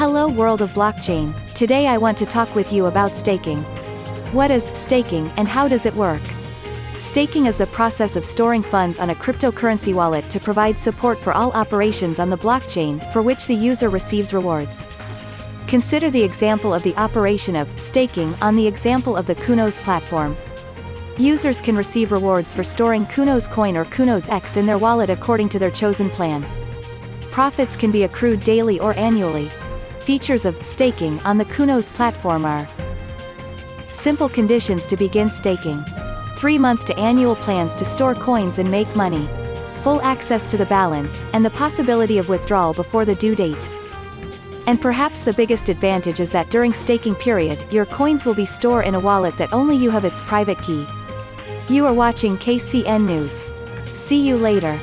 Hello world of blockchain, today I want to talk with you about staking. What is staking and how does it work? Staking is the process of storing funds on a cryptocurrency wallet to provide support for all operations on the blockchain, for which the user receives rewards. Consider the example of the operation of staking on the example of the Kunos platform. Users can receive rewards for storing Kunos coin or Kunos X in their wallet according to their chosen plan. Profits can be accrued daily or annually. Features of staking on the Kunos platform are Simple conditions to begin staking. 3-month to annual plans to store coins and make money. Full access to the balance, and the possibility of withdrawal before the due date. And perhaps the biggest advantage is that during staking period, your coins will be stored in a wallet that only you have its private key. You are watching KCN News. See you later.